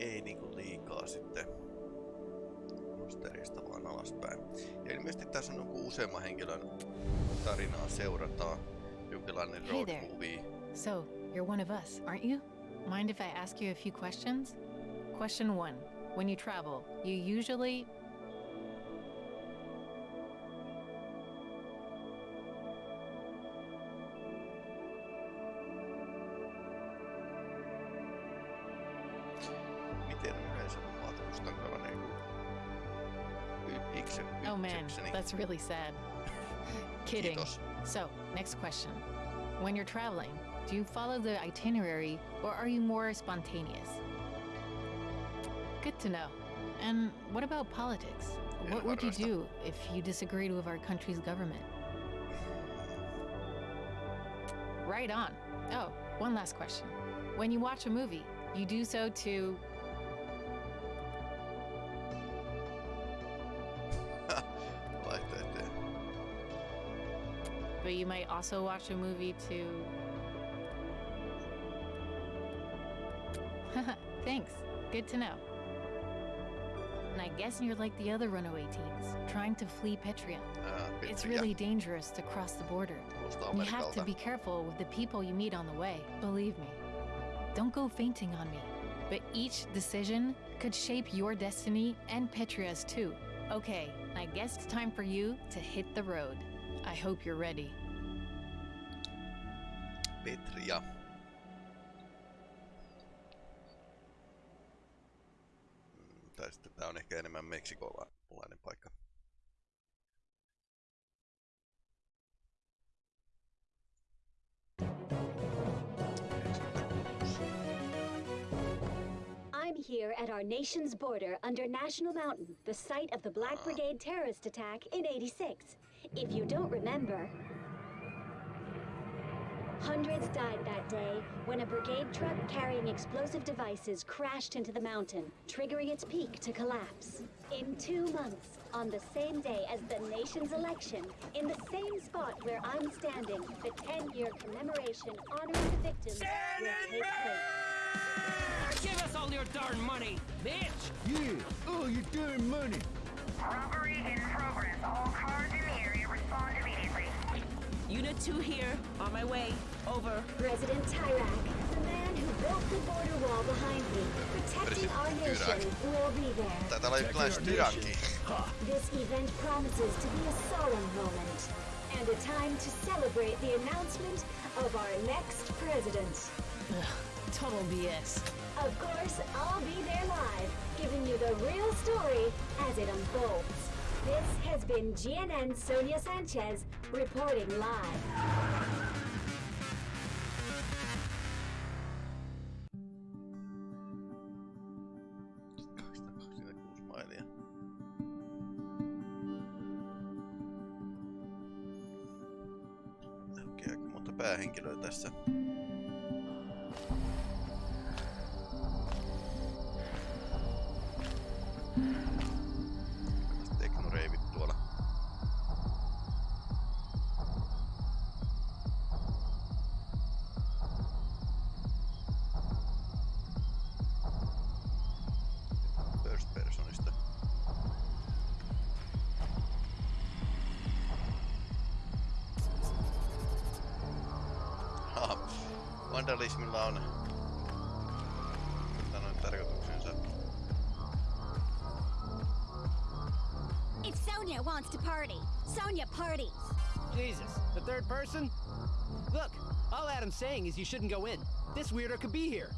ei niinku liikaa sitten posterista vaan alaspäin. Ja ilmeisesti tässä on joku useamman henkilön tarinaa seurataan. Jonkinlainen Hey road there. movie. So, you're one of us, aren't you? Mind if I ask you a few questions? Question one When you travel, you usually. That's really sad. Kidding. So, next question. When you're traveling, do you follow the itinerary or are you more spontaneous? Good to know. And what about politics? Yeah, What would you do if you disagreed with our country's government? Right on. Oh, one last question. When you watch a movie, you do so to. But you might also watch a movie to. Thanks. Good to know. And I guess you're like the other runaway teens, trying to flee Petria. Ää, It's really dangerous to cross the border. you have to be careful with the people you meet on the way. Believe me. Don't go fainting on me. But each decision could shape your destiny and Petria's too. Okay, I guess it's time for you to hit the road. I hope you're ready. Petria. Mm, Tai sitten tää on ehkä enemmän meksikolainen paikka. I'm here at our nation's border under National Mountain, the site of the Black Brigade terrorist attack in 86. If you don't remember, hundreds died that day when a brigade truck carrying explosive devices crashed into the mountain, triggering its peak to collapse. In two months, on the same day as the nation's election, in the same spot where I'm standing, the 10 year commemoration honoring the victims will take place. Give us all your darn money, bitch! Yeah, oh, all your darn money. Robbery in progress. All cars in the area respond immediately. Unit 2 here, on my way. Over. President Tyrak, the man who built the border wall behind me, protecting our President nation, will be there. Taitaa olla jonkinlainen styranki. This event promises to be a solemn moment and a time to celebrate the announcement of our next president. Total BS. Of course, I'll be there live, giving you the real story as it unfolds. This has been GNN Sonia Sanchez reporting live. Jesus, the third person? Look, all Adam's saying is you shouldn't go in. This weirdo could be here.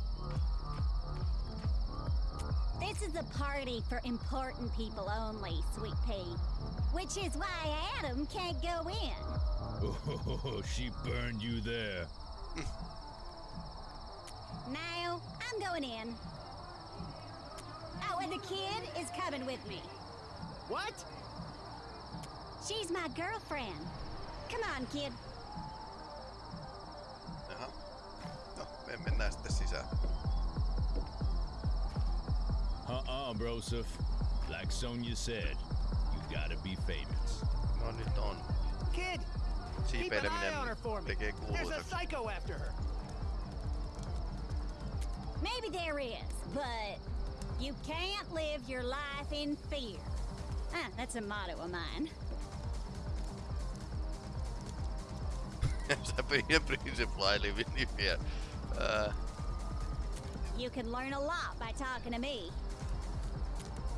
This is a party for important people only, Sweet Pea. Which is why Adam can't go in. Oh, she burned you there. Now, I'm going in. Oh, and the kid is coming with me. What? She's my girlfriend. Come on, kid. Jaha. No, me mennään sitten sisään. Uh-uh, Broseph. Like Sonia said, you gotta be famous. No nyt on. Kid, keep an eye on her for me. There's a psycho after her. Maybe there is, but You can't live your life in fear. Ah, that's a motto of mine. Pidin Princess Fly nimiä. Ää, You can learn a lot by talking to me.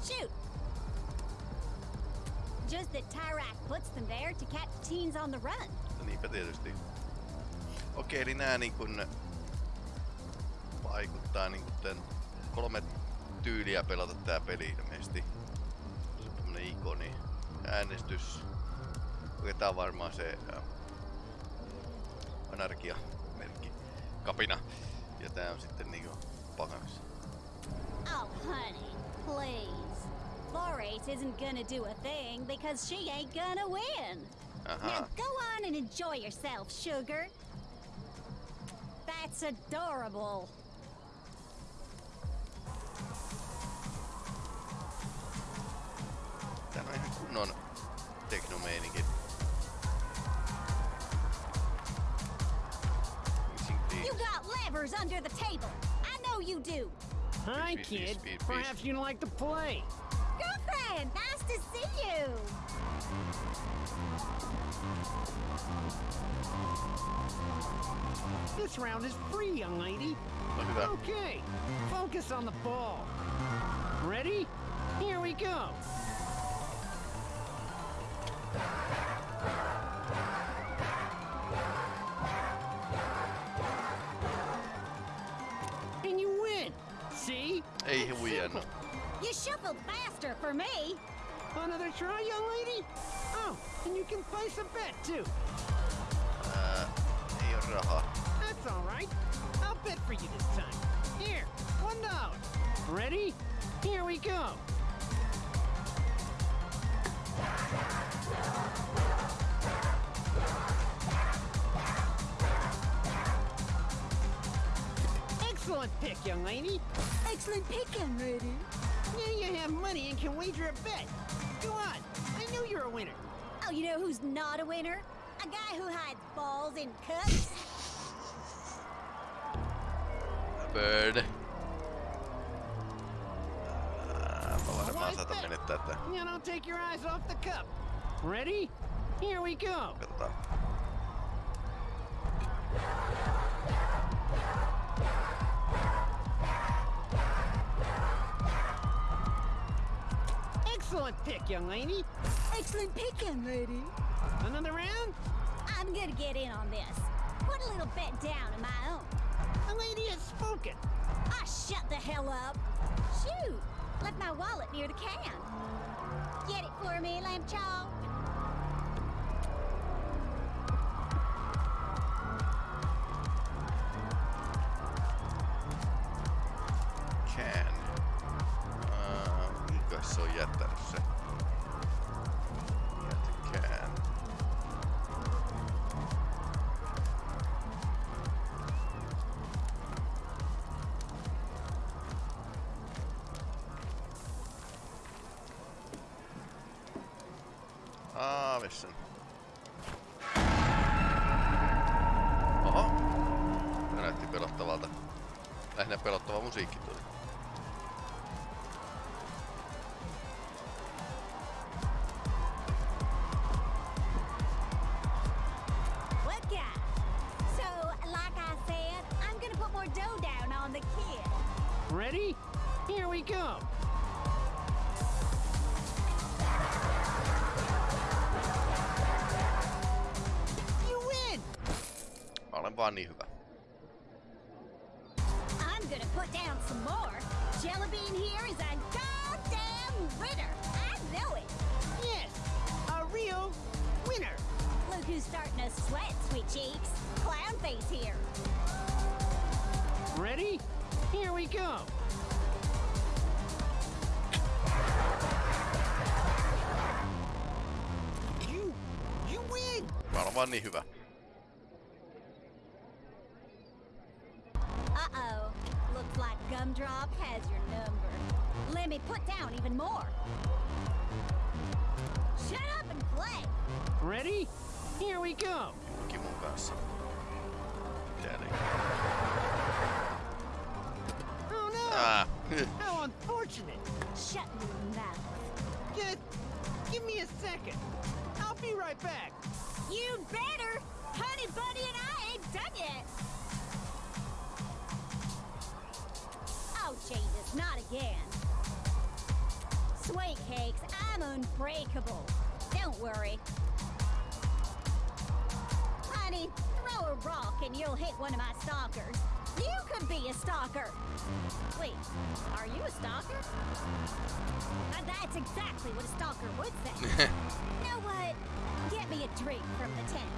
Shoot! Just that Tyrak puts them there to catch teens on the run. No niinpä tietysti. Okei, eli nää niin kun vaikuttaa niin kun tän kolme tyyliä pelata tää peli ilmeisesti. Se on tämmönen ikoni. Äänestys. Okei, tää on varmaan se ää, anarkia-merkki. Kapina. Ja tää on sitten niinku pakanas. Oh, honey, please. Flores isn't gonna do a thing because she ain't gonna win. Now go on and enjoy yourself, sugar. That's adorable. Under the table. I know you do. Hi, Speed, speed, kid. speed, speed. Perhaps you'd like to play. Girlfriend, nice to see you. This round is free, young lady. No hyvä. Okay, focus on the ball. Ready? Here we go. You faster for me. Another try, young lady? Oh, and you can place a bet too. Uh, Ää, ei oo rahaa. That's all right. I'll bet for you this time. Here, one dollar. Ready? Here we go. Excellent pick, young lady. Excellent pick, young lady. Now you have money and can wager a bet. Go on. I knew you're a winner. Oh, you know who's not a winner? A guy who hides balls in cups. A Bird. Ää, Mä varmaan saatan menettää tää. Now don't take your eyes off the cup. Ready? Here we go. Excellent pick, young lady. Excellent pick, young lady. Another round? I'm gonna get in on this. Put a little bet down of my own. The lady has spoken. Ah, shut the hell up. Shoot, left my wallet near the can. Get it for me, lamb chop. Kid. Ready? Here we go. You win! Mä olen vaan niin hyvä. Sweat, sweet cheeks. Clownface here. Ready? Here we go. You, you win! Mä olen vaan niin hyvä. Uh-oh. Looks like Gumdrop has your number. Let me put down even more. Shut up and play. Ready? Here we go. Julki mun kanssa. Mitä ne? Oh no! Ah. How unfortunate! unfortunate. Shut your mouth. Just give me a second. I'll be right back. You better! Honey Bunny and I ain't done yet! Oh, Jesus, not again. Sweet cakes, I'm unbreakable. Don't worry. Throw a rock and you'll hit one of my stalkers. You could be a stalker. Wait, are you a stalker? That's exactly what a stalker would say. you know what? Get me a drink from the tent.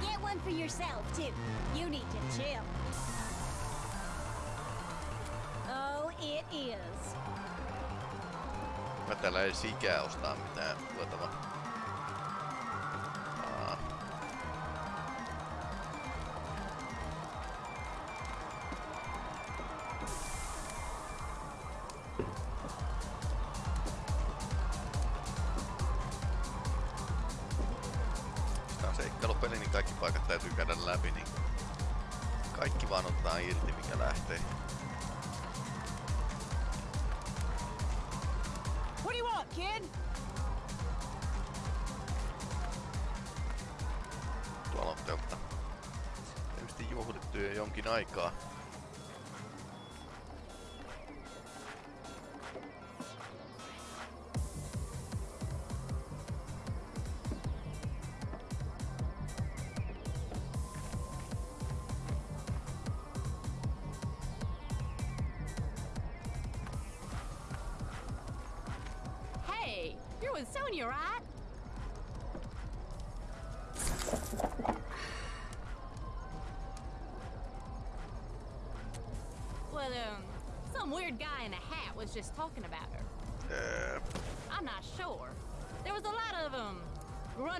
Get one for yourself, too. You need to chill. Oh, it is. Mä täällä ei sikää ostaa mitään tuotavaa. Kaikki vaan ottaa irti, mikä lähtee. What do you want, kid? Tuolla on teltta. Tietysti juhlittu jo jonkin aikaa.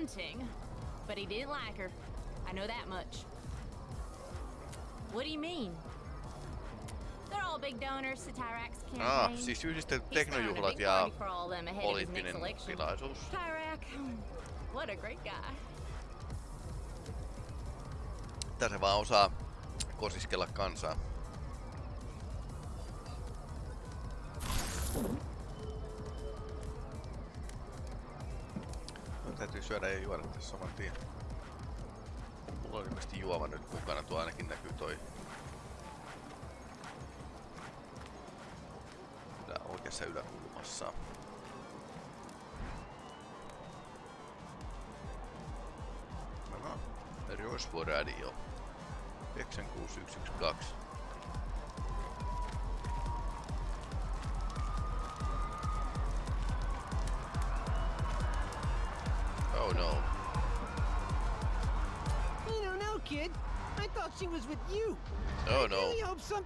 Grunting, but he didn't like her. I know that much. What do you mean? They're all big donors to Tyrak's campaign. ah, siis yhdistetty He's throwing a teknojuhlat ja party for all them ahead of his next poliittinen tilaisuus. Tyrak, what a great guy. Se vaan osaa kosiskella kansaa. Syödä ja juoda tässä saman tien. Mulla on ilmeisesti juoma nyt mukana, tuo ainakin näkyy toi. Tää oikeassa yläkulmassa. Aha, Rosvo Radio. 96112.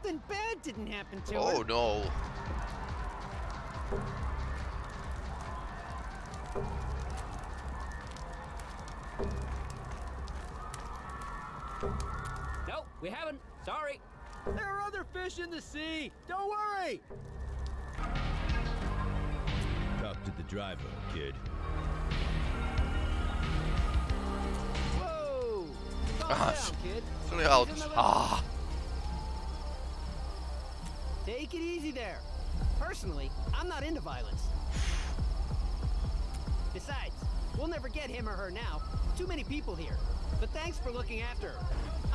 Something bad didn't happen to Oh her. no. Nope, we haven't. Sorry. There are other fish in the sea. Don't worry. Talk to the driver, kid. Whoa. Calm Ah, down, kid. Se oli He's autossa. on the left. Ah! Take it easy there. Personally, I'm not into violence. Besides, we'll never get him or her now. Too many people here. But thanks for looking after her.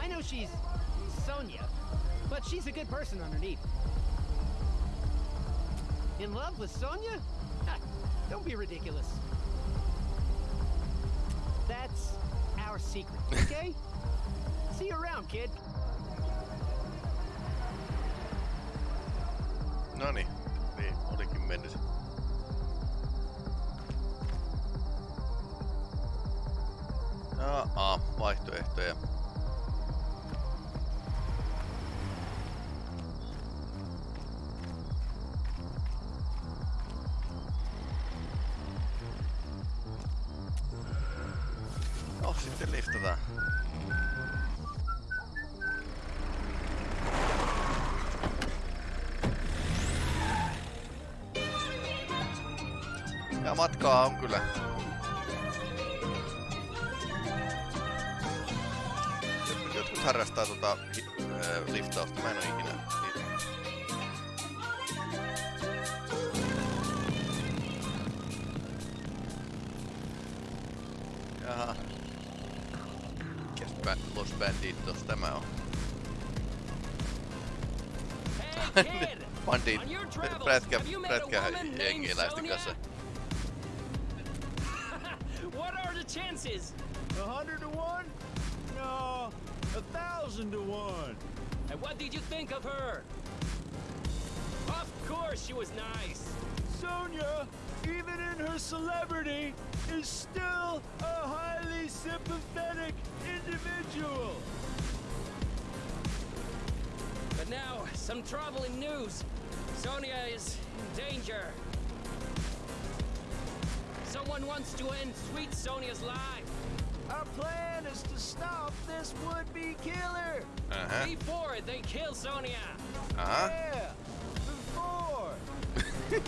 I know she's Sonia, but she's a good person underneath. In love with Sonia? Don't be ridiculous. That's our secret, okay? See you around, kid. Noni, niin olikin mennyt. Aa, vaihtoehtoja. Ruokaa on kyllä. Jotkut, jotkut harrastaa tota äh, liftausta, mä en oo ikinä. Jaha. Mikäs bä Los Banditos tämä on? Hey, Bandit. Prätkä, prätkä jengiläisten kanssa. Chances? A hundred to one? No, a thousand to one. And what did you think of her? Of course she was nice. Sonia, even in her celebrity, is still a highly sympathetic individual. But now, some troubling news. Sonia is in danger. Someone wants to end sweet Sonia's life Our plan is to stop this would-be killer. Aha, before they kill Sonia. aha. Yeah, before.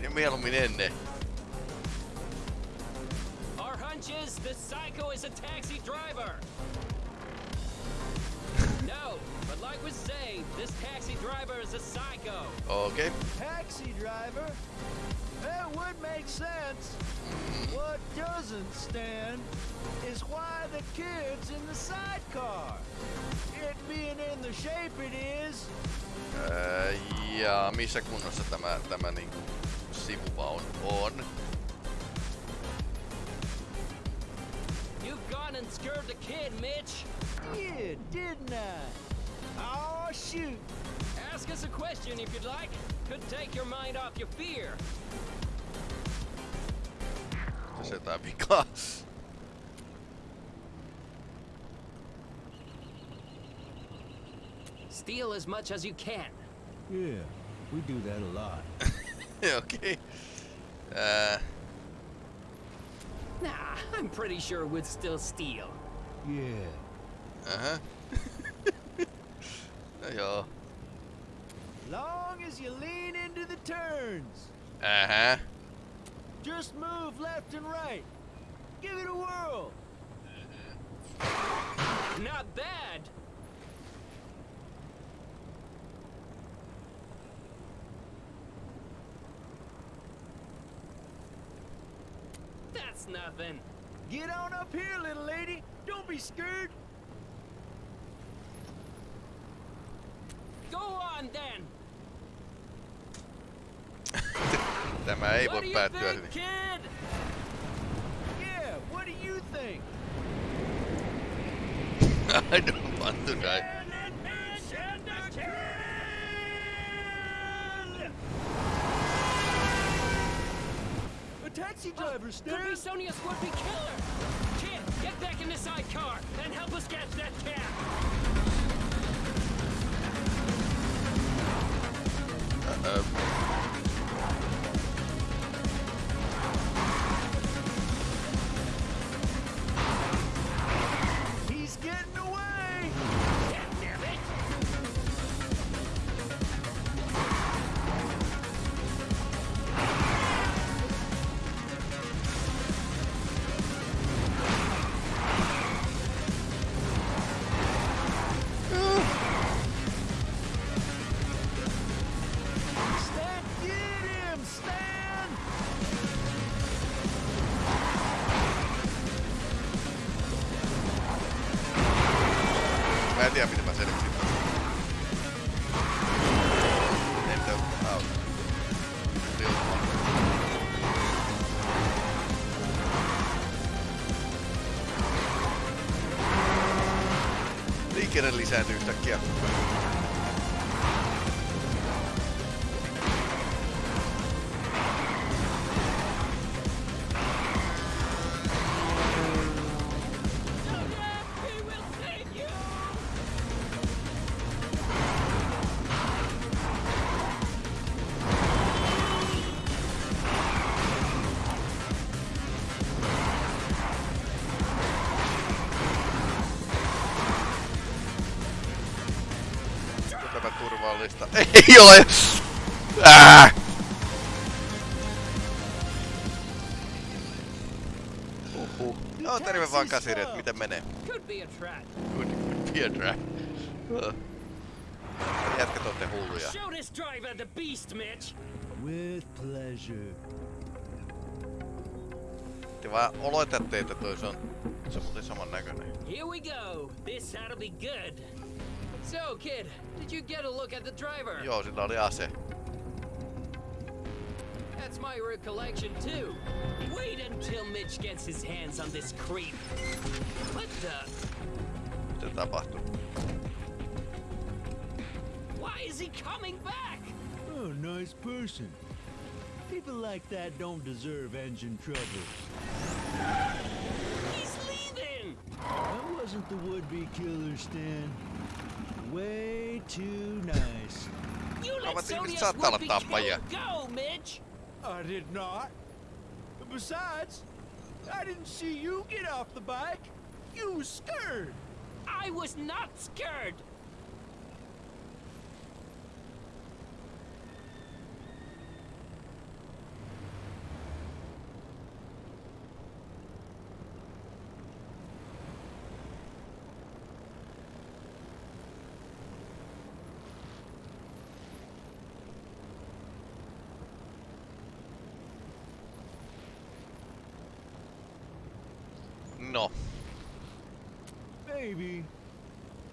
Niin mieluummin ennen. Our hunch is the psycho is a taxi driver. No, but like we say, this taxi driver is a psycho. Okay. Taxi driver? That would make sense. What doesn't stand is why the kid's in the sidecar. It being in the shape it is, Öö, ja missä kunnossa tämä, tämä niinku sivuvaunu on? You've and scared the kid, Mitch. yeah, didn't I? Oh, shoot. Ask us a question if you'd like. Could take your mind off your fear. Tässä jotain vikaa. Steal as much as you can. Yeah, we do that a lot. okay. Ää, Nah, I'm pretty sure we'd still steal. Yeah. aha. no joo. Long as you lean into the turns. Aha. Just move left and right. Give it a whirl. Not bad. That's nothing. Get on up here, little lady. Don't be scared. Go on then. Tämä ei what voi do you päättyä think, hyvin. kid? Yeah, what do you think? I don't want to die. A taxi driver, Could be Stan. Sonia's would-be killer. Kid, get back in the sidecar and help us catch that cab. Uh-oh. Heikkinen lisääntyi yhtäkkiä. Ole! Ää! Uhuh. Joo, terve vaan Kasiret, miten menee? Could be a trap. Good, good Piedra. Jätkät ootte hulluja. Show this driver the beast, Mitch. With pleasure. Te vaan oletatte, että toi se on se on muuten saman näköinen. Here we go. This ought to be good. So, kid, did you get a look at the driver? Joo, sillä oli ase. That's my recollection too. Wait until Mitch gets his hands on this creep. What the? Mitä tapahtuu? Why is he coming back? Oh, nice person. People like that don't deserve engine trouble. He's leaving. That wasn't the would-be killer, Stan. Way too nice. You let Ovat ihmiset Sonia's saattaa olla would-be tappajia. go, Mitch. I did not. Besides, I didn't see you get off the bike. You was scared. I was not scared. No, Maybe.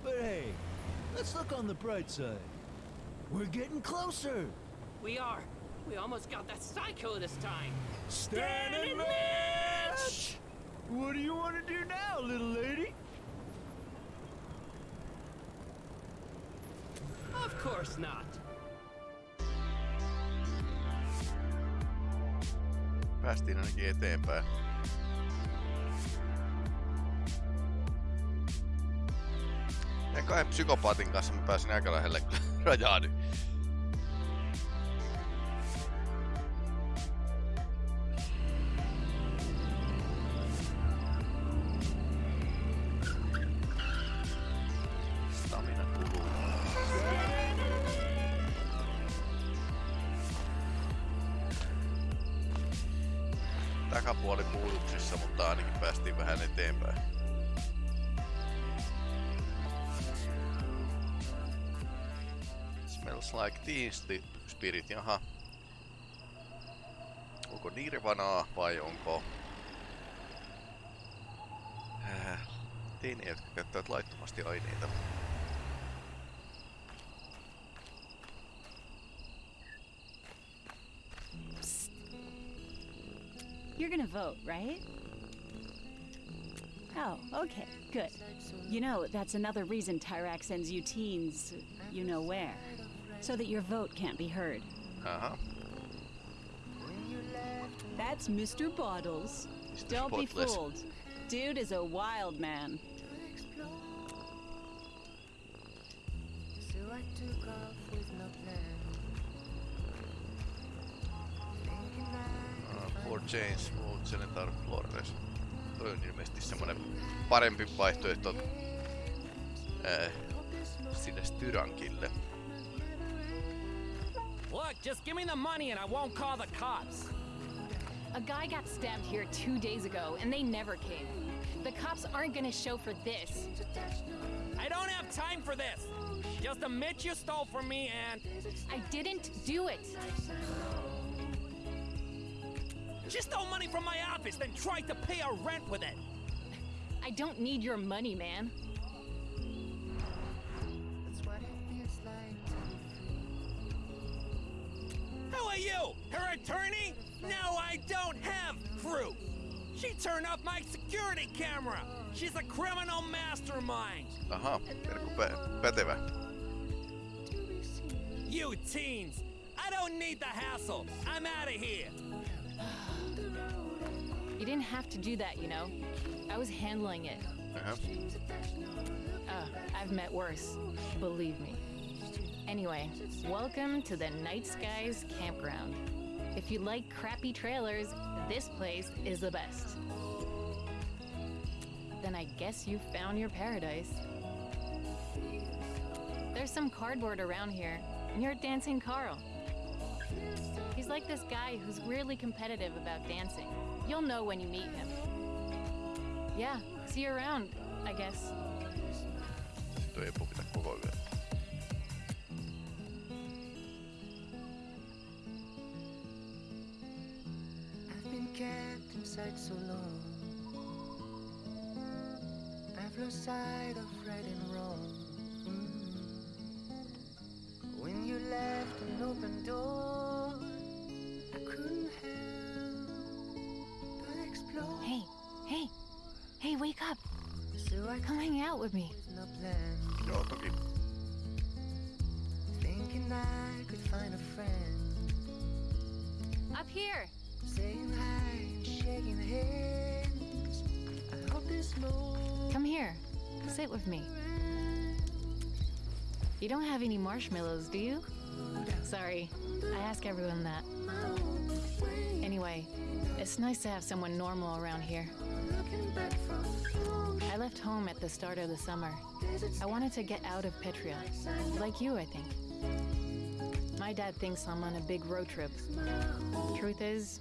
But hey, let's look on the bright side. We're getting closer. We are. We almost got that psycho this time. Stan and and Mitch! What do you want to do now, little lady? Of course not. päästiin ainakin eteenpäin. Kahden psykopaatin kanssa mä pääsin aika lähelle rajaa nyt. Kuluu. Takapuoli puuduksissa, mutta ainakin päästiin vähän eteenpäin. Smells like sti- spirit, jaha. Onko Nirvanaa vai onko... Äh, jotka käyttävät laittomasti aineita. You're gonna vote, right? Oh, okay, good. You know, that's another reason Tyrak sends you teens, you know where. So that your vote can't be heard. Aha. That's Mr. Bottles. Mr. Don't be fooled. Dude is a wild man. For Change, Old Senator Flores. Toi on ilmeisesti semmonen parempi vaihtoehto äh, sinne Styrankille. Look, just give me the money and I won't call the cops. A guy got stabbed here two days ago, and they never came. The cops aren't gonna show for this. I don't have time for this. Just admit you stole from me and I didn't do it. she stole money from my office, then tried to pay our rent with it. I don't need your money, man. You? Her attorney? No, I don't have proof. She turned off my security camera. She's a criminal mastermind. Aha, Terkku pä- pätevä. You teens, I don't need the hassle. I'm out of here. You didn't have to do that, you know. I was handling it. Aha. Uh, I've met worse. Believe me. Anyway, welcome to the Night Skies Campground. If you like crappy trailers, this place is the best. Then I guess you found your paradise. There's some cardboard around here, and you're dancing Carl. He's like this guy who's weirdly competitive about dancing. You'll know when you meet him. Yeah, see you around, I guess. Ei pukita koko yö. I've been kept inside sight so long. I've lost sight of right and wrong. Mm. When you left an open door, I couldn't help but explore. Hey, hey, hey, wake up. So I Come hang out with me. no plan, Joo, toki. thinking I could find a friend. Up here. Saying Sit with me. You don't have any marshmallows, do you? Sorry, I ask everyone that. Anyway, it's nice to have someone normal around here. I left home at the start of the summer. I wanted to get out of Petria. Like you, I think. My dad thinks I'm on a big road trip. Truth is,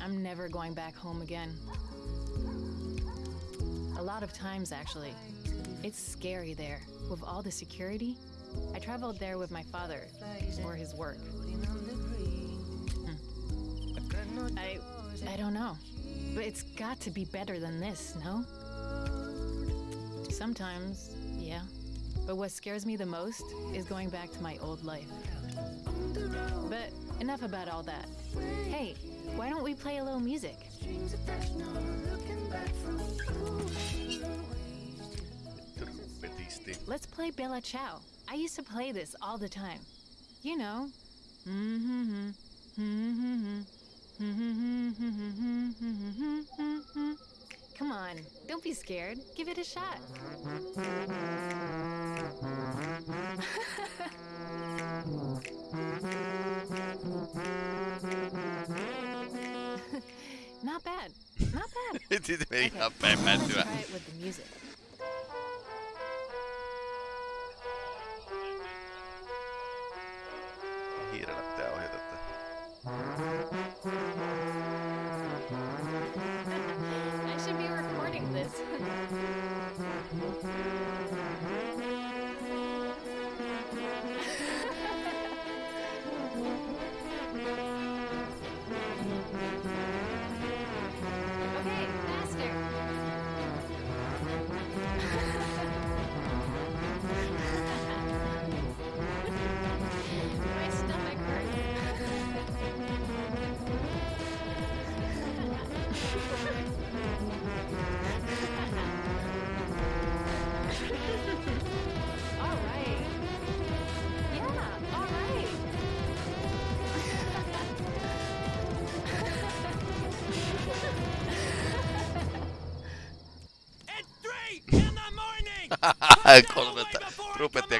I'm never going back home again. A lot of times, actually. It's scary there, with all the security. I traveled there with my father, for his work. Hmm. Got no I, don't know. But it's got to be better than this, no? Sometimes, yeah. But what scares me the most is going back to my old life. But enough about all that. Hey, why don't we play a little music? Let's play Bella Ciao. I used to play this all the time. You know. Come on, don't be scared. Give it a shot. Not bad. Not bad. Sitten meni Okay, ihan päin let's try it with the music. Hiirellä pitää ohjata tätä.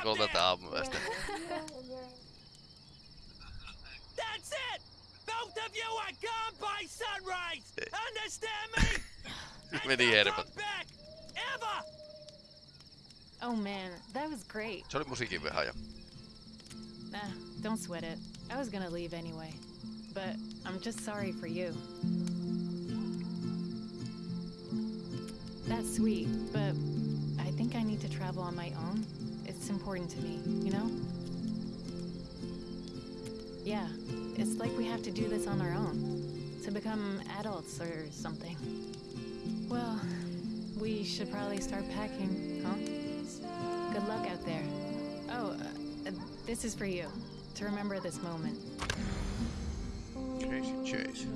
Up kolmelta there. aamuyöstä. That's it! Both of you are gone by sunrise! Understand me? And Meni don't hermot. come back! Ever! Oh man, that was great. Se oli musiikin vihaaja. Nah, don't sweat it. I was gonna leave anyway. But I'm just sorry for you. That's sweet, but I think I need to travel on my own. It's important to me, you know? Yeah, it's like we have to do this on our own. To become adults or something. Well, we should probably start packing, huh? Good luck out there. Oh, uh, this is for you. To remember this moment. Chase, Chase.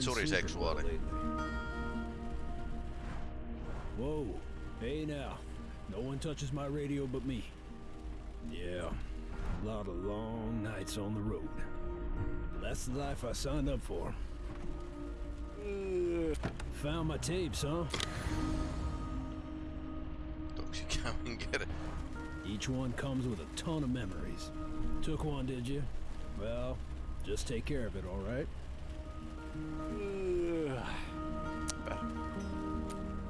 John. I Haven't been sleeping well Metsuriseksuaali. lately. Whoa. Hey now. No one touches my radio but me. Yeah. A lot of long nights on the road. That's the life I signed up for. Uh, found my tapes, huh? Don't you come and get it? Each one comes with a ton of memories. Took one, did you? Well, just take care of it, all right?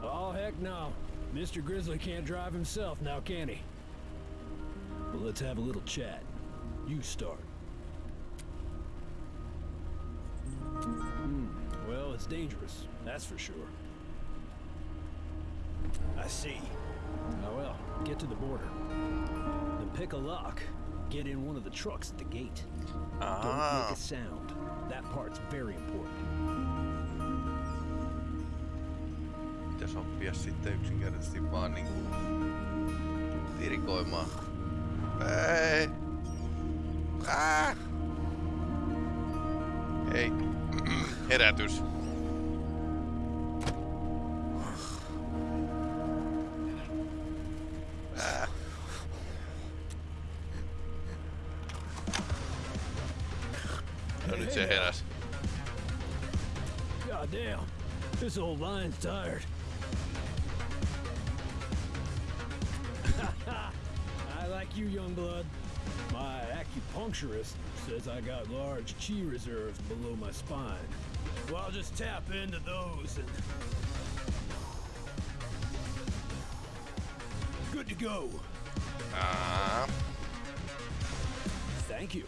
Oh, heck no. Mr. Grizzly can't drive himself now, can he? Well, let's have a little chat. You start. Hmm. Well, it's dangerous, that's for sure. I see. Oh well, get to the border. Then pick a lock. Get in one of the trucks at the gate. Don't Ah. make a sound. That part's very important. Pitäis oppia sitten yksinkertaisesti vaan niinku tirikoimaan. Ei! Ah! Ei. Herätys. Old line's tired. I like you, young blood. My acupuncturist says I got large chi reserves below my spine. Well, I'll just tap into those and. Good to go. Ah. Thank you.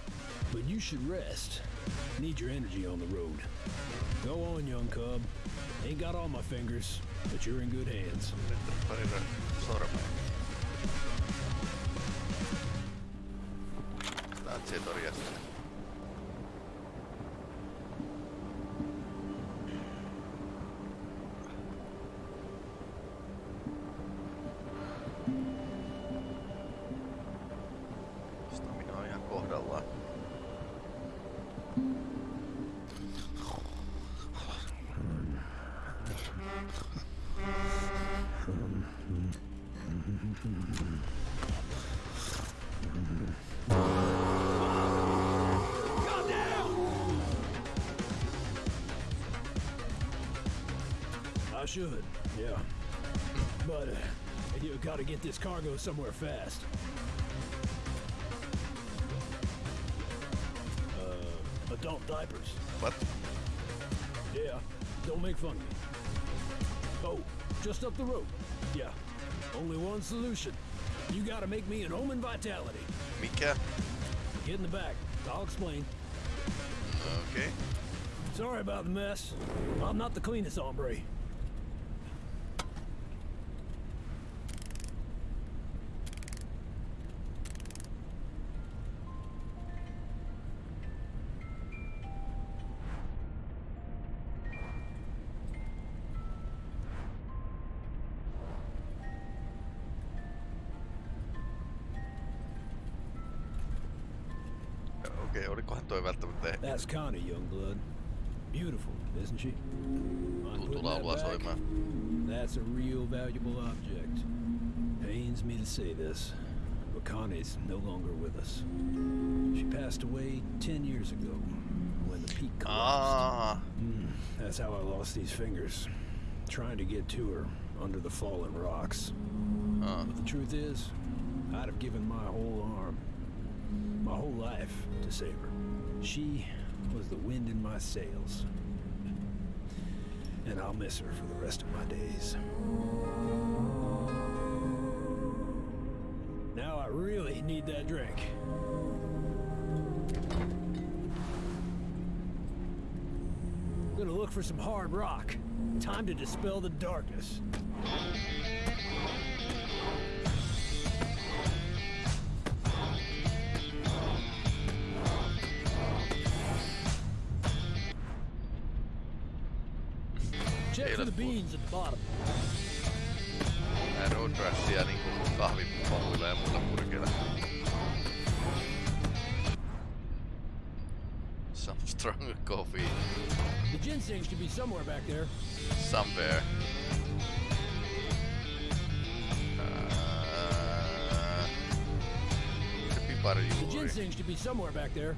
But you should rest. Need your energy on the road. Go on, young cub. Ain't got all my fingers, but you're in good hands. Get this cargo somewhere fast. Uh, adult diapers. What? Yeah, don't make fun of me. Oh, just up the road. Yeah, only one solution. You gotta make me an Omen Vitality. Mikä? Get in the back. I'll explain. Okay. Sorry about the mess. I'm not the cleanest hombre. Okei, okay, olikohan toi välttämättä ehti? That's Connie, youngblood. Beautiful, isn't she? Tuttu laulua soimaan. That's a real valuable object. Pains me to say this, but Connie's no longer with us. She passed away ten years ago when the peak collapsed. Ah. Mm, that's how I lost these fingers. Trying to get to her under the fallen rocks. Ah. But the truth is, I'd have given my whole arm, my whole life to save her. She was the wind in my sails. And I'll miss her for the rest of my days. Now I really need that drink. Gonna look for some hard rock. Time to dispel the darkness. Somewhere back there. somewhere. Uh, se pipari The ginseng should be somewhere back there.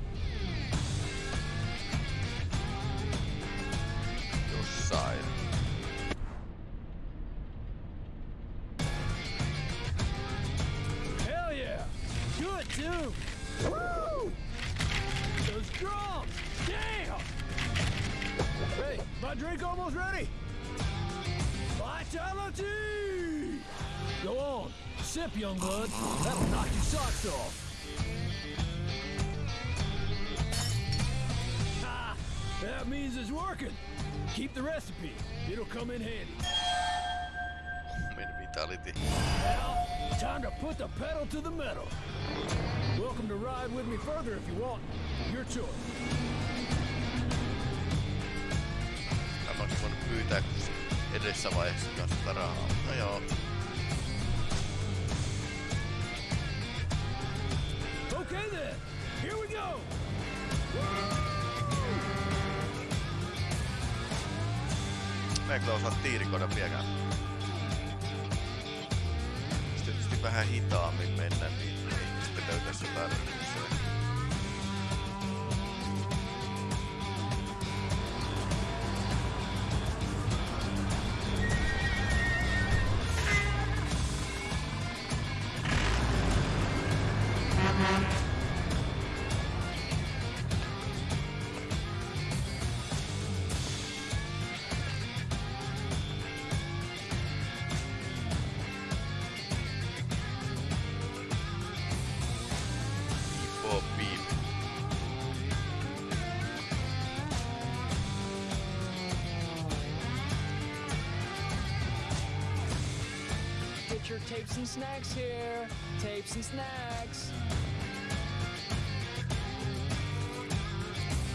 Tapes and snacks here. Tapes and snacks.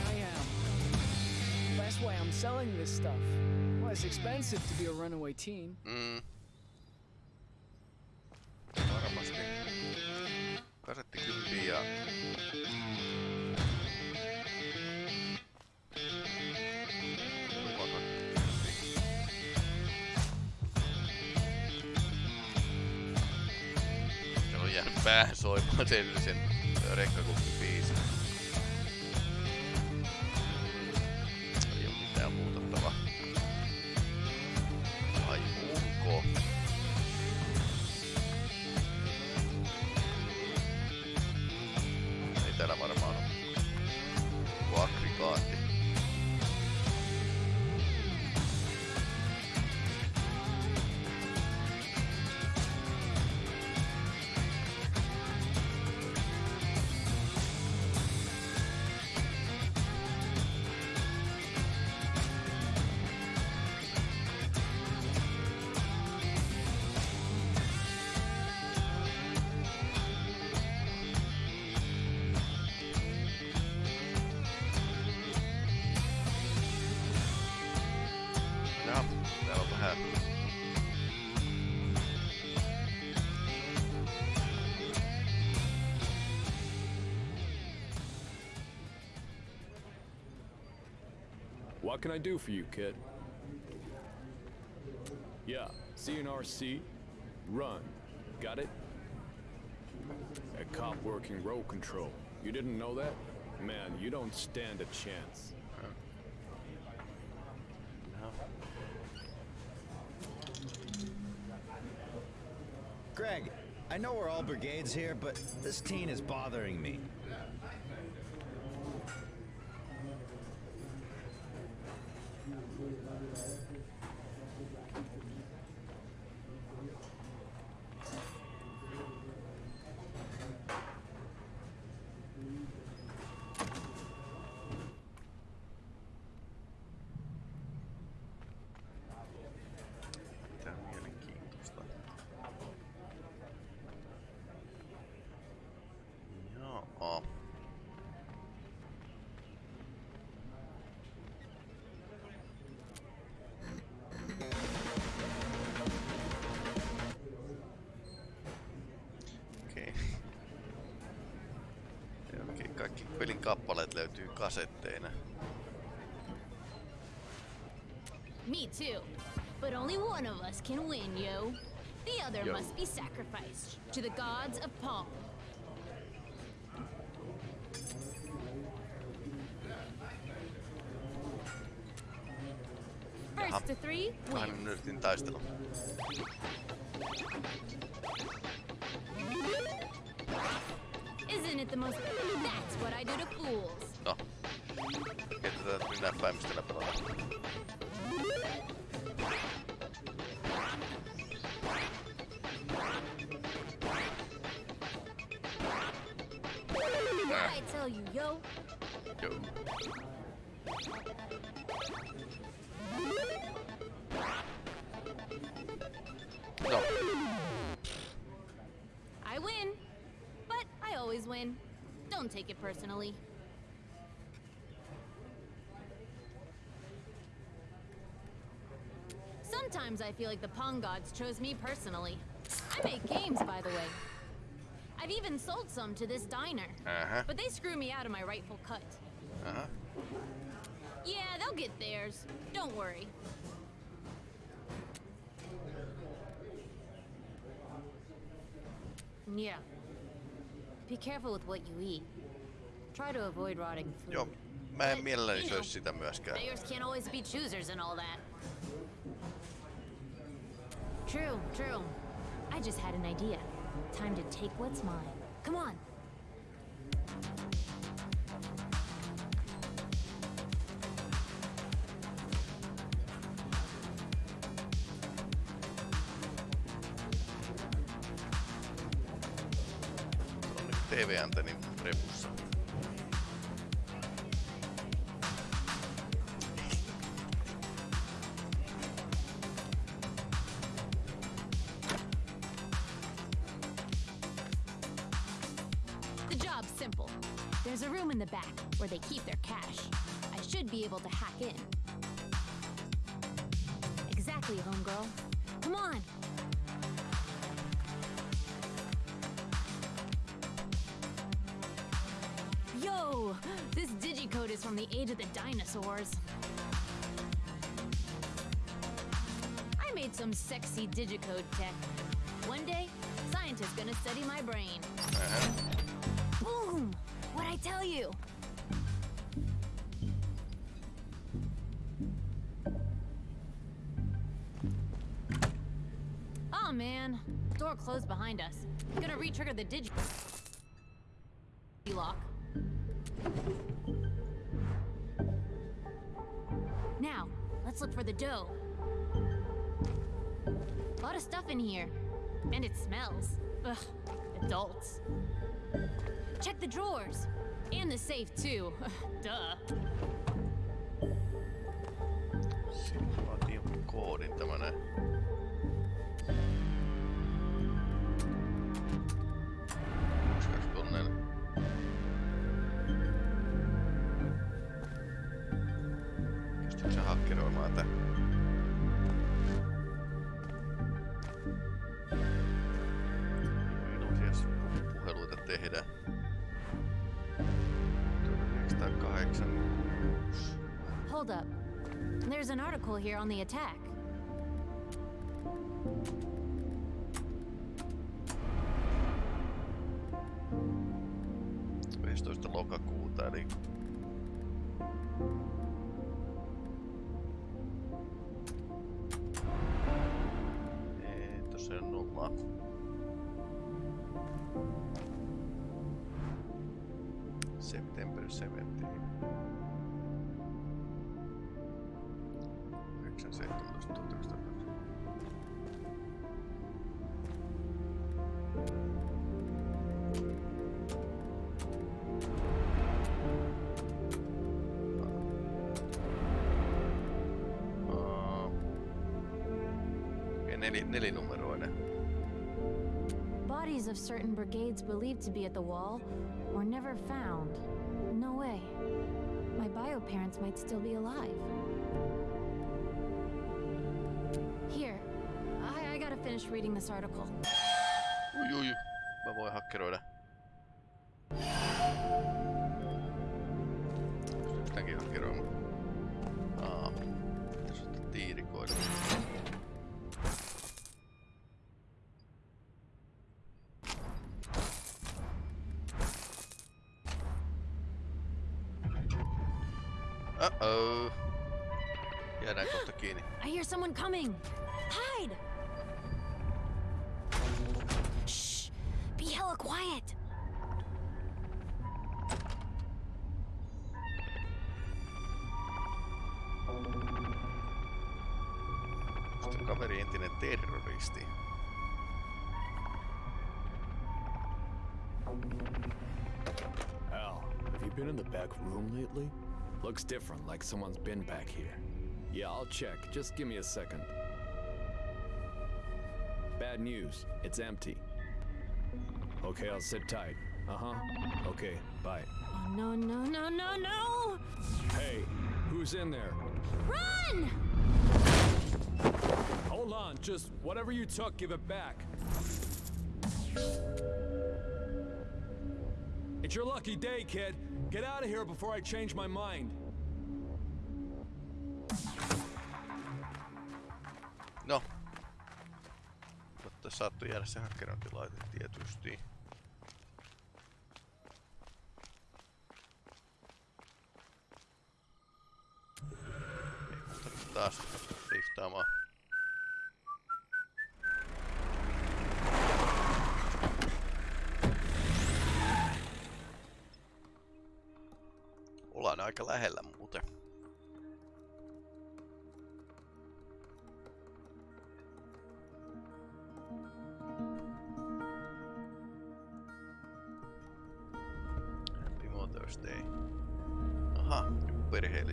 I am. That's why I'm selling this stuff. Well, it's expensive to be a runaway teen. Mm. Can I do for you, kid? Yeah, CNRC, run. Got it? A cop working road control. You didn't know that? Man, you don't stand a chance. Greg, I know we're all brigades here, but this teen is bothering me. Mielenkiintoista. Joo. Kaikki pelin kappaleet löytyy kasetteina. Me too. But only one of us can win, yo. The other Yo. must be sacrificed to the gods of Palm. First to three, win. taistelu. Isn't it the most... What I do to fools. No. Päin, mistä nää pelataan. What I tell you, yo. Joo. No. I win. But I always win. Don't take it personally. Sometimes I feel like the Pong gods chose me personally. I make games, by the way. I've even sold some to this diner. Uh-huh. But they screw me out of my rightful cut. Aha. Yeah, they'll get theirs. Don't worry. Yeah. Be careful with what you eat. Try to avoid rotting food. Joo. Mä en mielelläni you know, söisi sitä myöskään. Beggars can't always be choosers and all that. True, true. I just had an idea. Time to take what's mine. Come on. On nyt TV-antennin repussa. Stuff in here. And it smells. Ugh, adults. Check the drawers. And the safe, too. Duh. Koodin. Article here on the attack. September 17. 917 1900. Aa. Okei, neli. Bodies of certain brigades believed to be at the wall were never found. No way. My bio parents might still be alive. Finish reading this article. Ui, ui. Mä voin hakkeroida. Mäkin on kerran. Aa. Tässä on tiirikoille. Uh-oh. Jäädään kohta kiinni. I hear someone coming. Terroristi. Al, have you been in the back room lately? Looks different, like someone's been back here. Yeah, I'll check. Just give me a second. Bad news. It's empty. Okay, I'll sit tight. Uh-huh. Okay, bye. Oh, no, no, no, no, no! Hey, who's in there? Run! Hold on, just whatever you took, give it back. It's your lucky day, kid. Get out of here before I change my mind. No. Saattoi jäädä se hakkerointilaite tietysti. Taas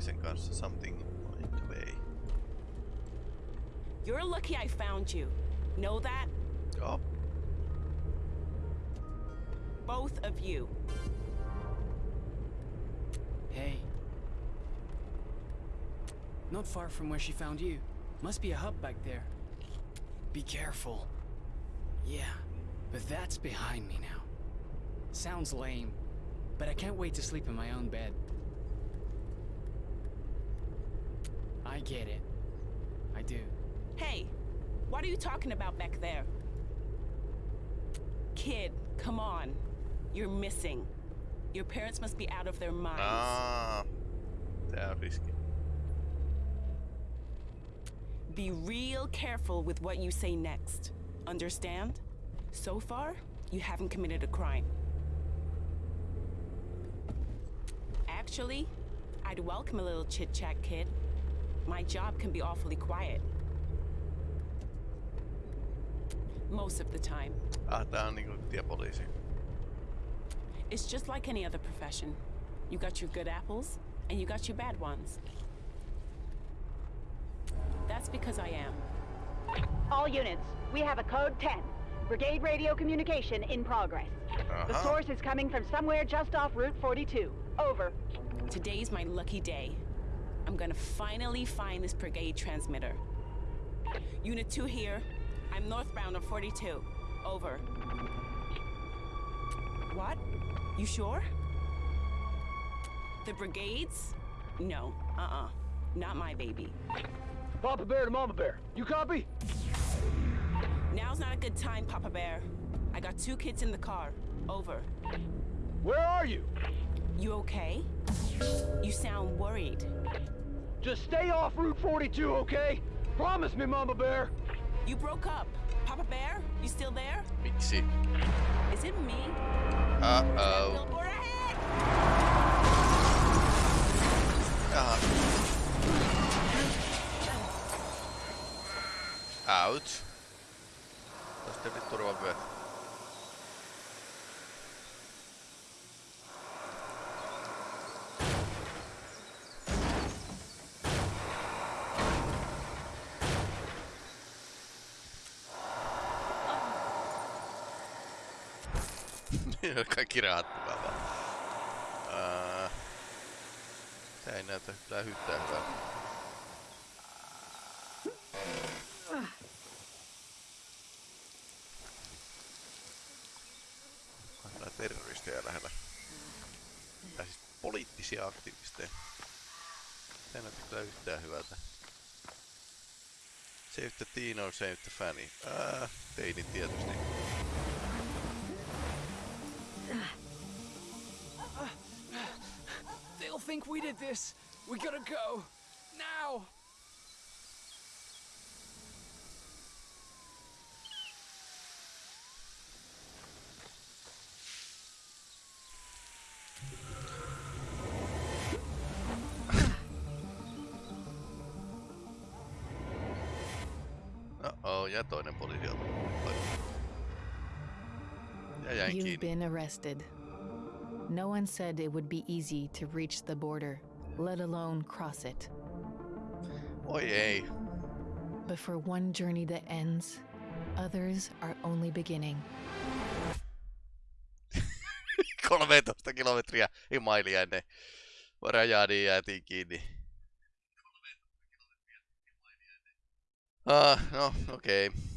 perheellisen kanssa something on the way. You're lucky I found you. Know that? Oh. Both of you. Hey. Not far from where she found you. Must be a hub back there. Be careful. Yeah, but that's behind me now. Sounds lame, but I can't wait to sleep in my own bed. I get it. I do. Hey, what are you talking about back there? Kid, come on. You're missing. Your parents must be out of their minds. Aa, tää on riski. Be real careful with what you say next. Understand? So far, you haven't committed a crime. Actually, I'd welcome a little chit chat, kid. My job can be awfully quiet. Most of the time. Ah, tää on niinku tiepoliisi. It's just like any other profession. You got your good apples, and you got your bad ones. That's because I am. All units, we have a code 10. Brigade radio communication in progress. The Uh-huh. The source is coming from somewhere just off Route 42. Over. Today's my lucky day. I'm gonna finally find this brigade transmitter. Unit 2 here. I'm northbound on 42. Over. What? You sure? The brigades? No. Uh-uh. Not my baby. Papa Bear to Mama Bear. You copy? Now's not a good time, Papa Bear. I got two kids in the car. Over. Where are you? You okay? You sound worried. Just stay off Route 42, okay? Promise me, Mama Bear. You broke up. Papa Bear, you still there? Miksi? Is it me? Uh-oh. Billboard ahead! Jaha. Ouch. Tästä nyt turvavyöt. Kaikki rahattukaa vaan. Ää, Tää ei näytä yhtään yhtään hyvältä. On nää terroristeja lähellä. Tai siis poliittisia aktivisteja. Ei näytä kyllä yhtään hyvältä. Save the teen or save the fanny. Ää, teini tietysti. Think we did this. We gotta go. Now! Oh, ja toinen poliisi on Ja jäin You've been arrested. No one said it would be easy to reach the border, let alone cross it. Ei. But for one journey that ends, others are only beginning. 13 kilometriä, ei mailia ennen rajaa, niin jäätiin kiinni. Ah, no, okei. Okay.